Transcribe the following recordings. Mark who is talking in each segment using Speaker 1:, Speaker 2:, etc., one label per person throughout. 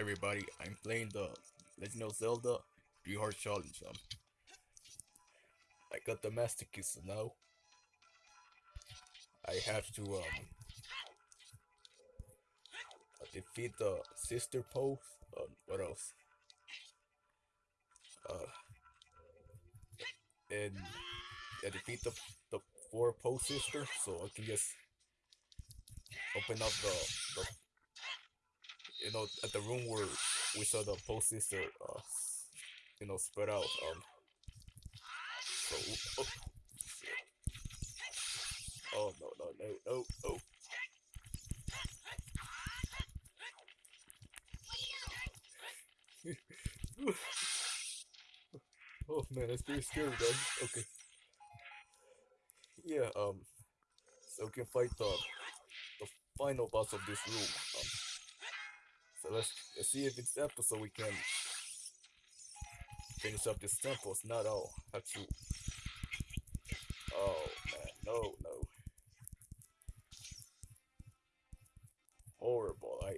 Speaker 1: everybody. I'm playing the Legend of Zelda Three Heart Challenge. Um, I got the Master so now I have to um defeat the Sister Post. Um, what else? Uh, and yeah, defeat the the four Poe Sister, so I can just open up the the you know, at the room where we saw the poe sister, uh, you know, spread out. Um, so, oh, oh no, no, no, no, no. oh man, that's pretty scary, guys. Okay. Yeah, um, so we can fight the the final boss of this room. Um, so let's, let's see if it's so we can finish up this temple. It's not all. Have to. Oh man, no, no. Horrible. I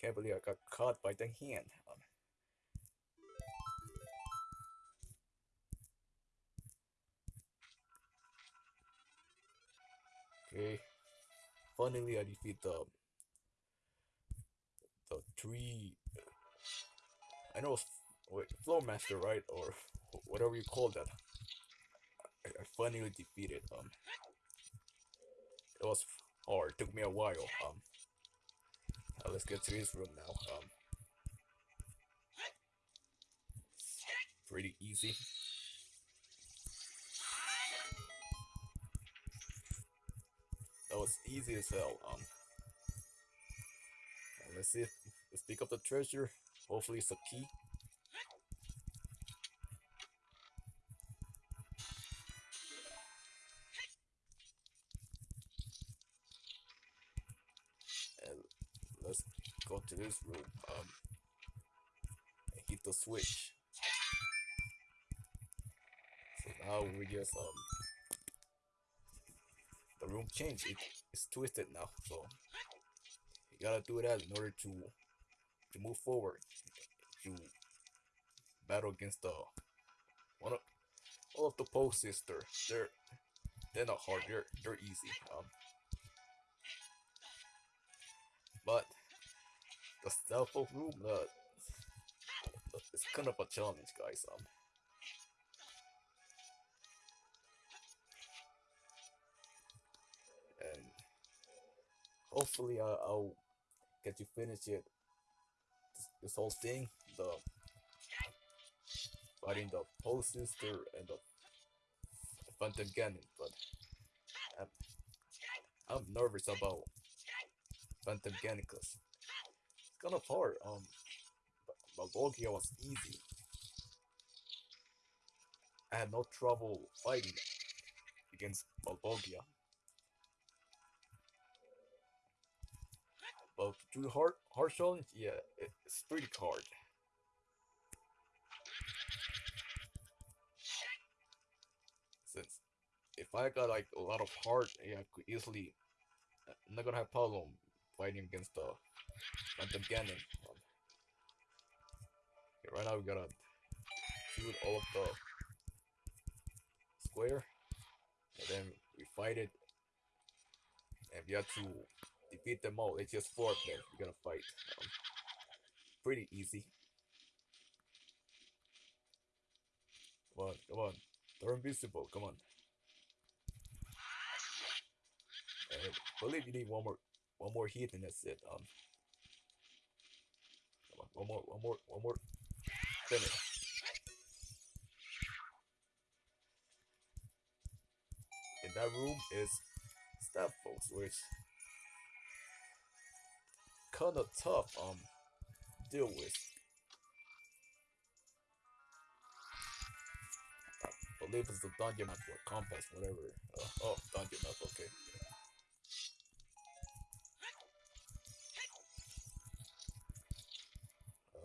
Speaker 1: can't believe I got caught by the hand. Um, okay. Finally, I defeat the three. I know wait, floor master, right, or whatever you call that. I, finally defeated. Um, it was hard. Took me a while. Um, now let's get to his room now. Um, pretty easy. That was easy as hell. Um, let's see if let's pick up the treasure. Hopefully it's a key. And let's go to this room. Um and hit the switch. So now we just um the room changed. It, it's twisted now, so you gotta do that in order to to move forward to battle against the one of all of the poe sister. They're they're not hard. They're they're easy. Um, but the stealth of room, uh, it's kind of a challenge, guys. Um. And hopefully I'll get to finish it this, whole thing the fighting the poe sister and the phantom ganon but I'm, I'm nervous about phantom ganon because it's kind of hard um Volvagia was easy. I had no trouble fighting against Volvagia To do hard hard challenge, yeah, it's pretty hard. Since if I got like a lot of heart, yeah, I could easily. I'm not gonna have problem fighting against the Phantom. Um, okay, right now we gotta shoot all of the square, and then we fight it, and we have to defeat them all. It's just four of them we're gonna fight. Um, pretty easy. Come on, come on. They're invisible, come on. I believe you need one more one more hit and that's it. Um come on, one more, one more, one more. Finish. In that room is staff folks, which kind of tough um deal with. I believe it's the dungeon map or compass, whatever. Uh, oh, dungeon map, okay.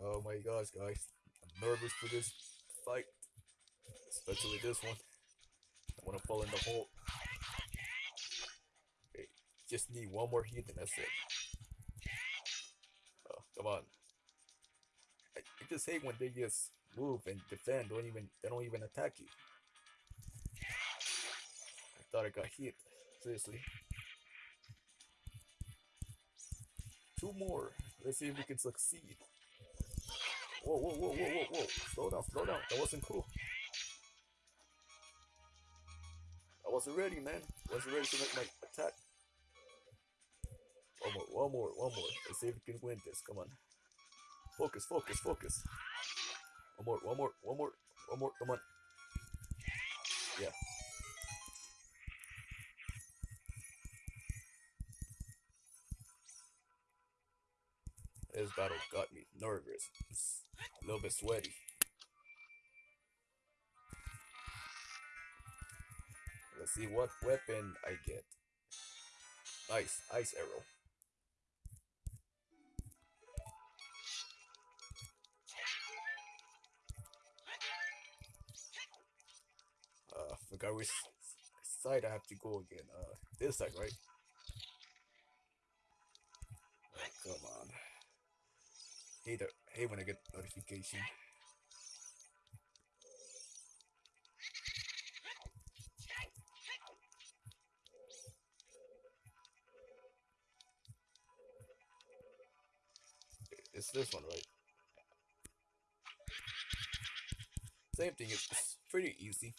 Speaker 1: Oh my gosh, guys. I'm nervous for this fight. Especially this one. I want to fall in the hole. Okay, just need one more hit and that's it. Come on. I, I just hate when they just move and defend. Don't even they don't even attack you. I thought I got hit. Seriously. Two more. Let's see if we can succeed. Whoa, whoa, whoa, whoa, whoa, whoa. Slow down, slow down. That wasn't cool. I wasn't ready, man. I wasn't ready to make my attack. One more, one more. Let's see if we can win this. Come on. Focus, focus, focus. One more, one more, one more, one more. Come on. Yeah. This battle got me nervous. It's a little bit sweaty. Let's see what weapon I get. Nice, ice arrow. Forgot side I have to go again. Uh, this side, right? Oh, come on. Hate, the, hate when I get notification. It's this one, right? Same thing, it's pretty easy.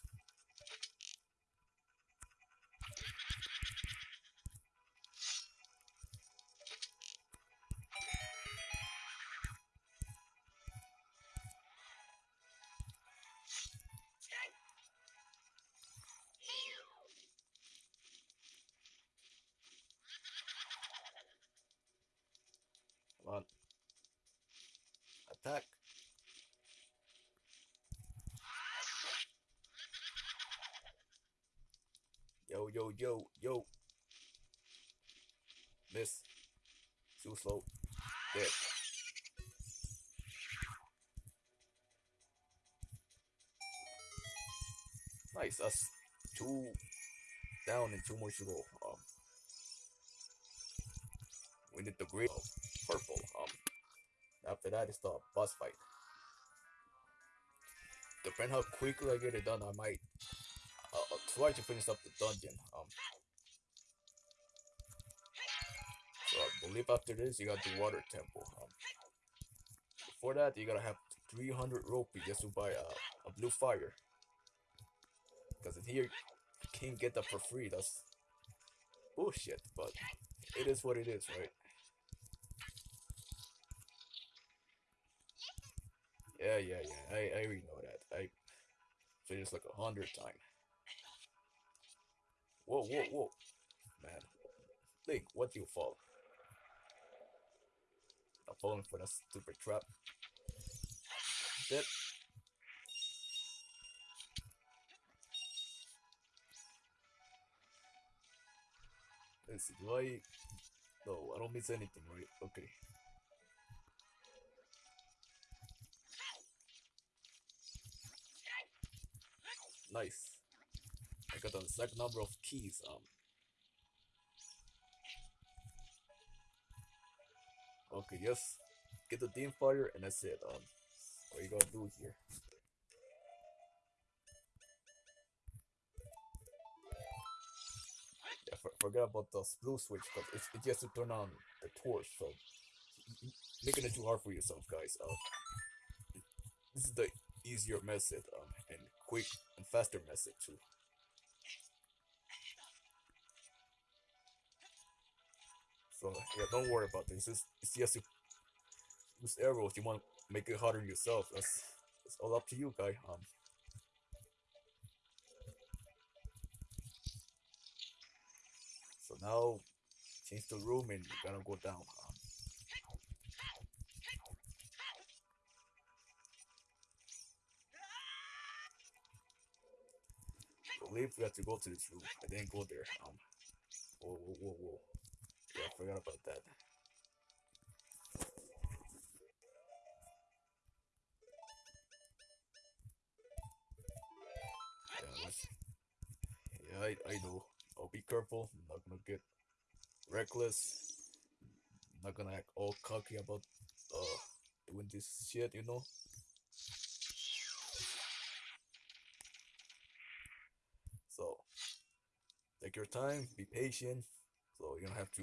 Speaker 1: Yo, yo. Miss. Too slow. Dead. Nice. That's two down and two more to go. Um, we need the green, uh, purple. Um, after that, it's the boss fight. Depending how quickly I get it done, I might try to finish up the dungeon. Um, so I believe after this, you got the water temple. Um, before that, you gotta have 300 rupee just to buy a, a blue fire. Because here, you can't get that for free. That's bullshit, but it is what it is, right? Yeah, yeah, yeah. I, I already know that. I finished like a hundred times. Whoa, whoa, whoa. Man. Link, what you fall? I'm falling for that stupid trap. Dead. Let's see, do I... No, I don't miss anything, right? Okay. Nice. The exact number of keys. Um. Okay, yes. Get the Din's Fire and that's it. Um. What you gonna do here? Yeah, for, forget about the blue switch because it's, just to turn on the torch. So making it too hard for yourself, guys. Uh, this is the easier method um, and quick and faster method too. So yeah, don't worry about this. It's, it's just use arrows. You want to make it harder yourself. That's it's all up to you, guy. Um. So now, change the room and you're gonna go down. Um, believe we have to go to this room. I didn't go there. Um. Whoa, whoa, whoa, whoa. Yeah, I forgot about that. Yeah, I, I know. I'll be careful. I'm not gonna get reckless. I'm not gonna act all cocky about uh doing this shit, you know. So take your time, be patient, so you don't have to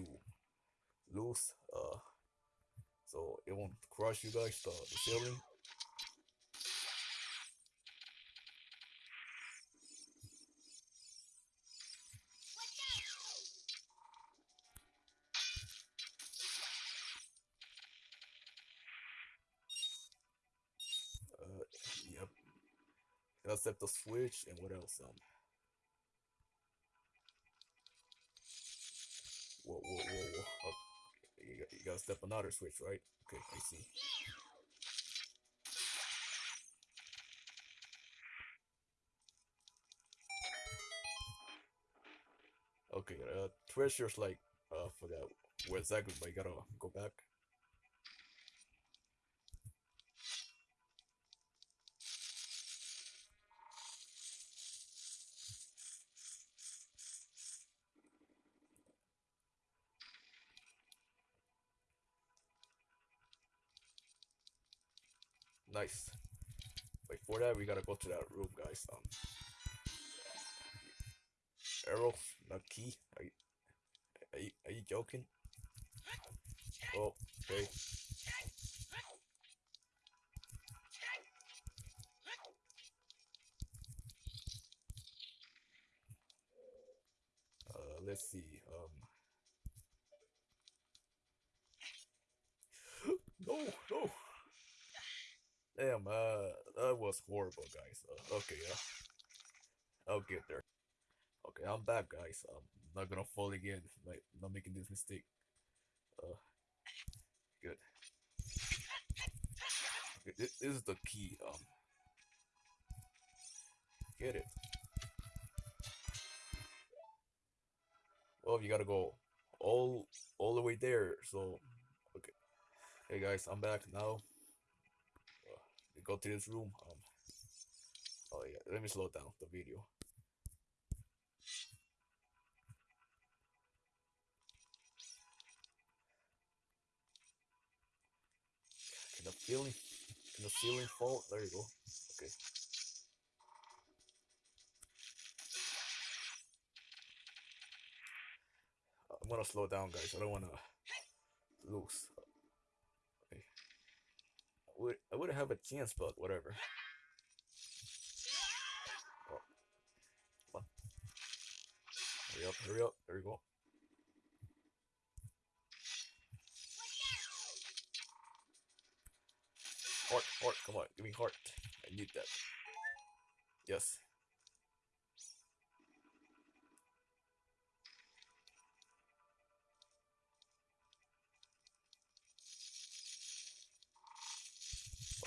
Speaker 1: lose. Uh, so it won't crush you guys the, the ceiling. Uh, yep. Gotta the switch and what else? Um. Gotta step another switch, right? Okay, I see. Okay, uh, treasure's like, uh, forgot where exactly, but I gotta go back. We gotta go to that room, guys. Um, arrow, not key. Are you, are you, are you joking? Oh, okay. Uh, let's see. Um. no, no. Damn, uh, that was horrible, guys. Uh, okay, uh, I'll get there. Okay, I'm back, guys. I'm not gonna fall again. Like, not making this mistake. Uh, good. Okay, this, is the key. Um, get it. Well, you gotta go all all the way there. So, okay. Hey guys, I'm back now go to this room. Um, oh yeah, let me slow down the video. Can the ceiling, can the ceiling fall? There you go. Okay. I'm gonna slow down, guys. I don't wanna lose. Would I would have a chance, but whatever. Oh. Come on. Hurry up, hurry up. There you go. Heart, heart, come on, give me heart. I need that. Yes.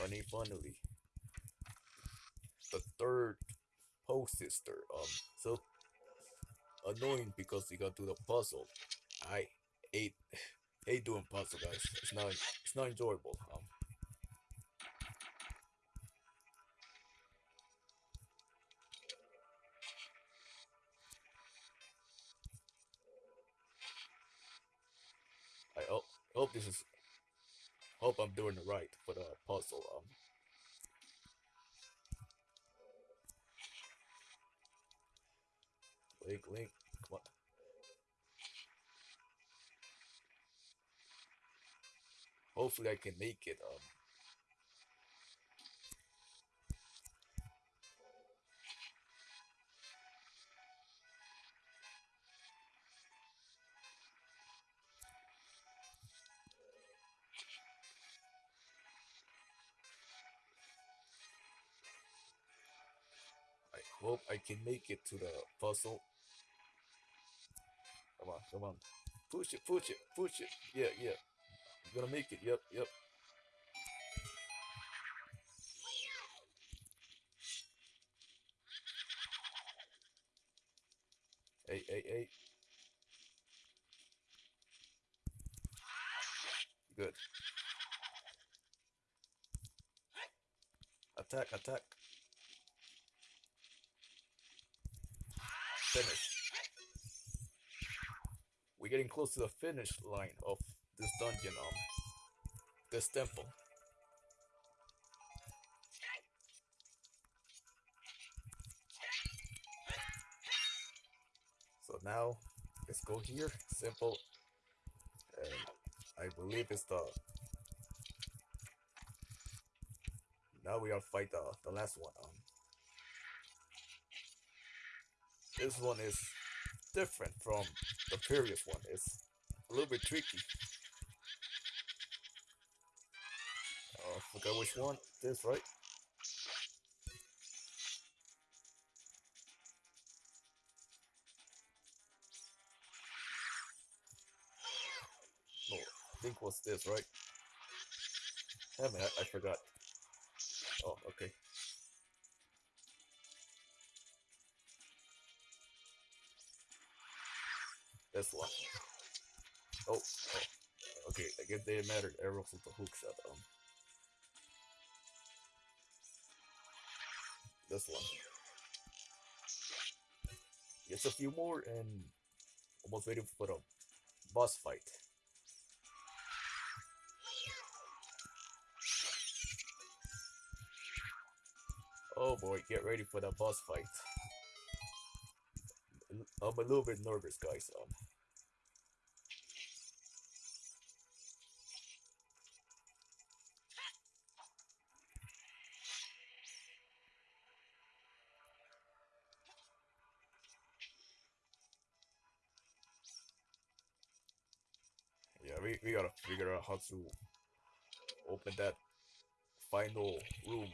Speaker 1: Funny, funnily. The third poe sister. Um, so annoying because you gotta the puzzle. I hate hate doing puzzle, guys. It's not it's not enjoyable. Um, Link, Link, come on. Hopefully I can make it. Um, can make it to the puzzle. Come on, come on. Push it, push it, push it. Yeah, yeah. You're gonna make it. Yep, yep. Hey, hey, hey. Good. Attack, attack. finish. We're getting close to the finish line of this dungeon, um, this temple. So now, let's go here, simple, and I believe it's the, now we are fight the, the last one, um, this one is different from the previous one. It's a little bit tricky. Uh, forgot which one. This right? No, I think was this right? Damn it, I, I forgot. Oh, okay. This one. Oh, oh. Okay, I guess they arrows with the hook shot. Um, this one. Just a few more and almost ready for the boss fight. Oh boy, get ready for the boss fight. I'm a little bit nervous, guys. Um, we, we gotta figure out how to open that final room.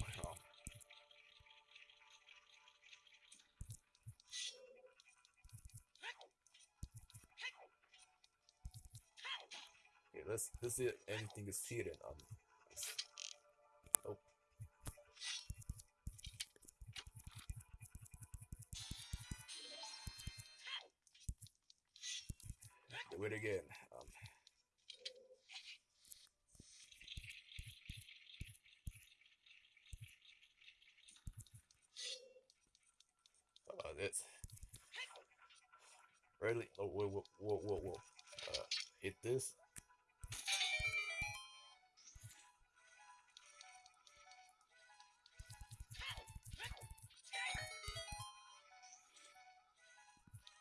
Speaker 1: Okay, let's let's see if anything is hidden. Um, uh, this. Really? Oh, whoa, whoa, whoa, whoa, whoa. Uh, hit this.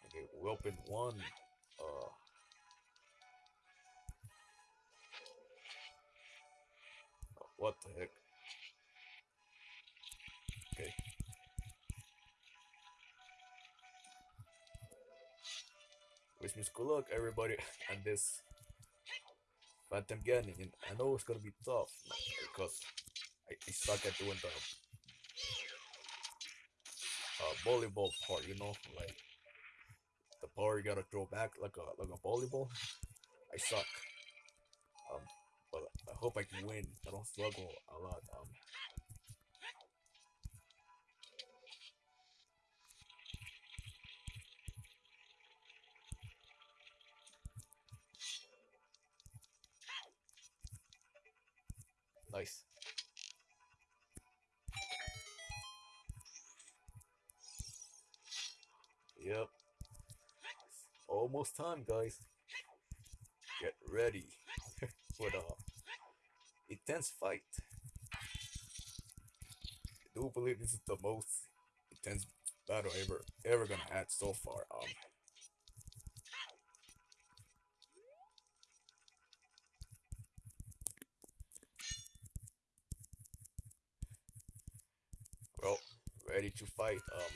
Speaker 1: Okay, we opened one. Luck, everybody, on this Phantom Ganon. And I know it's gonna be tough because I, I suck at doing the uh, volleyball part, you know, like the power you gotta throw back like a like a volleyball. I suck. Um, but I hope I can win. I don't struggle a lot. Um, nice. Yep. Almost time, guys. Get ready for the intense fight. I do believe this is the most intense battle ever ever gonna had so far. Um, well, ready to fight. Um.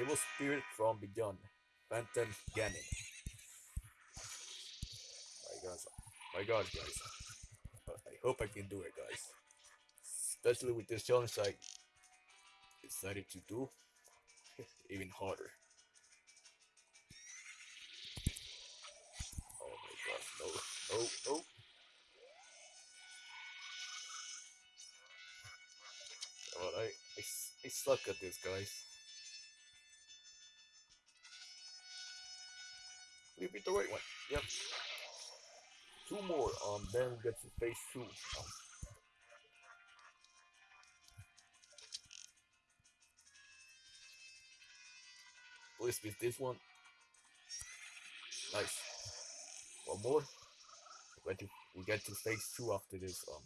Speaker 1: Evil spirit from beyond, Phantom Ganon. My God, my God, guys. I hope I can do it, guys. Especially with this challenge I decided to do, even harder. Oh my gosh, no, no, no. Well, I, I, s- I suck at this, guys. We beat the right one. Yep. Two more. Um, then we get to phase two. Um, Please beat this one. Nice. One more. We get to, we get to phase two after this. Um.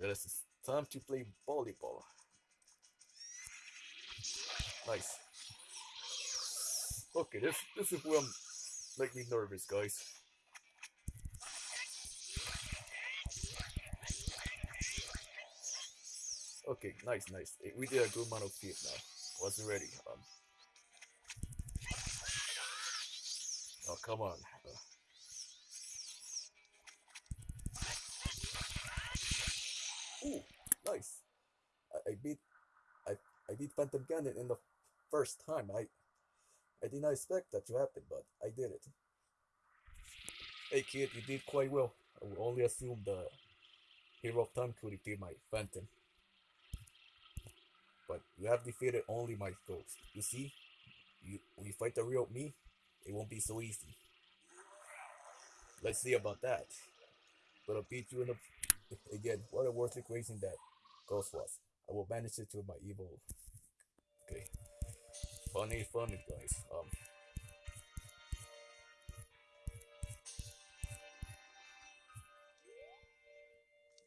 Speaker 1: Yeah, it's time to play volleyball. Nice. Okay, this this is what make me nervous, guys. Okay, nice, nice. We did a good amount of feet now. Wasn't ready. Um. Oh come on. Uh, ooh, nice. I, I beat I I beat Phantom Ganon in the first time. I I did not expect that to happen, but I did it. Hey kid, you did quite well. I will only assume the Hero of Time could defeat my Phantom. You have defeated only my ghost. You see, you when you fight the real me, it won't be so easy. Let's see about that. But I'll beat you in a again. What a worthy equation that ghost was. I will banish it to my evil. Okay. Funny, funny guys. Um.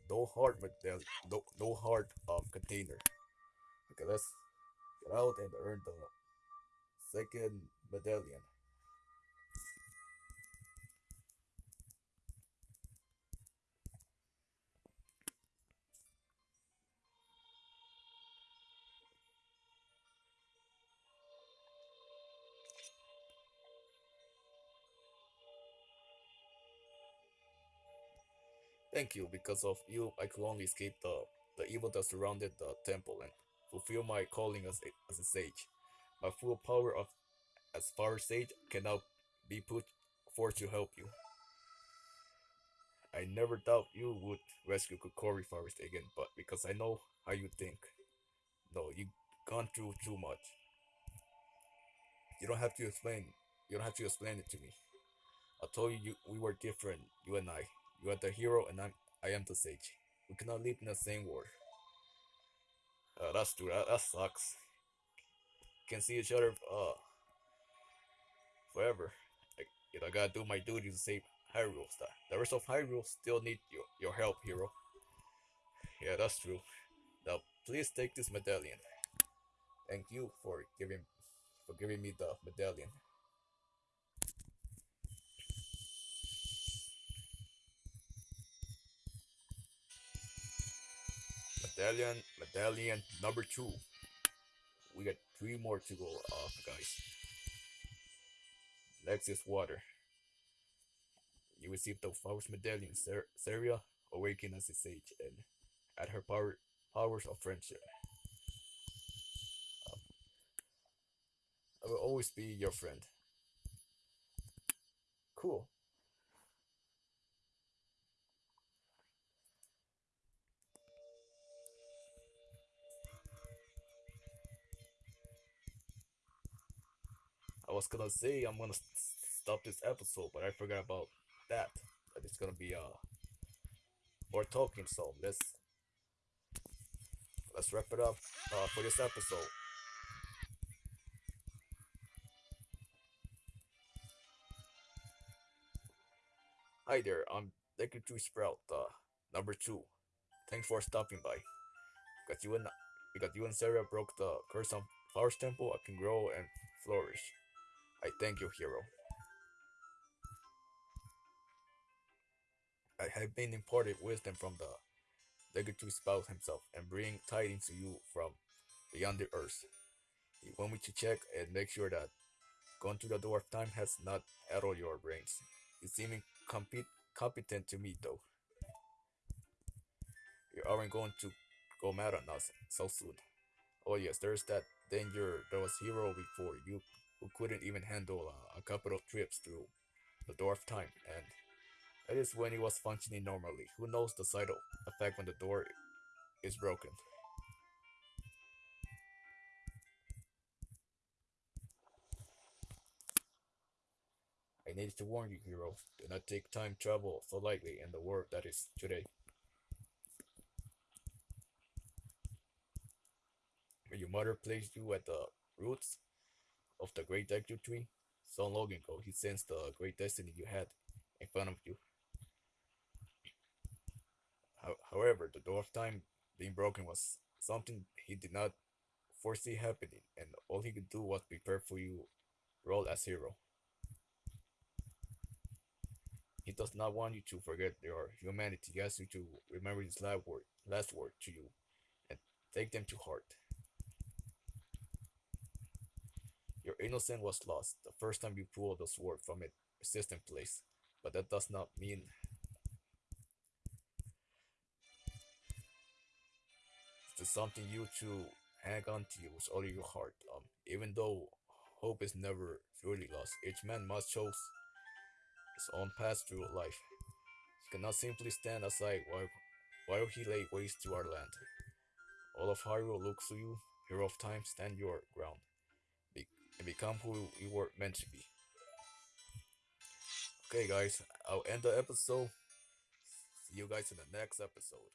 Speaker 1: No heart medallion. No, no heart um container. Let's get out and earn the second medallion. Thank you. Because of you, I could only escape the, the evil that surrounded the temple and fulfill my calling as a, as a sage. My full power of as far sage cannot be put forth to help you. I never doubt you would rescue Kokiri Forest again, but because I know how you think. No, you've gone through too much. You don't have to explain. You don't have to explain it to me. I told you, you we were different, you and I. You are the hero, and I'm I am the sage. We cannot live in the same world. Uh, that's true. That, that sucks. Can see each other uh forever. Like, you know, I gotta do my duty to save Hyrule. The, the rest of Hyrule still need your your help, hero. Yeah, that's true. Now, please take this medallion. Thank you for giving for giving me the medallion. Medallion, medallion number two. We got three more to go off, guys. Next is water. You receive the forest medallion, Ser- Saria awaken as a sage and at her power powers of friendship. Um, I will always be your friend. Cool. Was gonna say I'm gonna stop this episode, but I forgot about that. That it's gonna be uh more talking. So let's let's wrap it up uh, for this episode. Hi there, I'm Deku Sprout, uh, number two. Thanks for stopping by. Because you and because you and Saria broke the curse of Forest Temple, I can grow and flourish. I thank you, hero. I have been imparted wisdom from the Deku spouse himself and bring tidings to you from beyond the earth. He want me to check and make sure that going to the door of time has not addled your brains. You seem compet competent to me though. You aren't going to go mad on us so soon. Oh yes, there's that danger there was hero before you who couldn't even handle uh, a couple of trips through the door of time, and that is when he was functioning normally. Who knows the side effect when the door is broken? I needed to warn you, hero. Do not take time travel so lightly in the world that is today. your mother placed you at the roots of the great Deku tree, so long ago he sensed the great destiny you had in front of you. However, the door of time being broken was something he did not foresee happening, and all he could do was prepare for you role as hero. He does not want you to forget your humanity. He asks you to remember his last word, last word to you and take them to heart. Your innocence was lost the first time you pulled the sword from its resistant place, but that does not mean it's something you to hang on to with all your heart. Um, even though hope is never truly lost, each man must choose his own path through life. He cannot simply stand aside while, while he lay waste to our land. All of Hyrule looks to you, hero of time, stand your ground, and become who you were meant to be. Okay guys, I'll end the episode. See you guys in the next episode.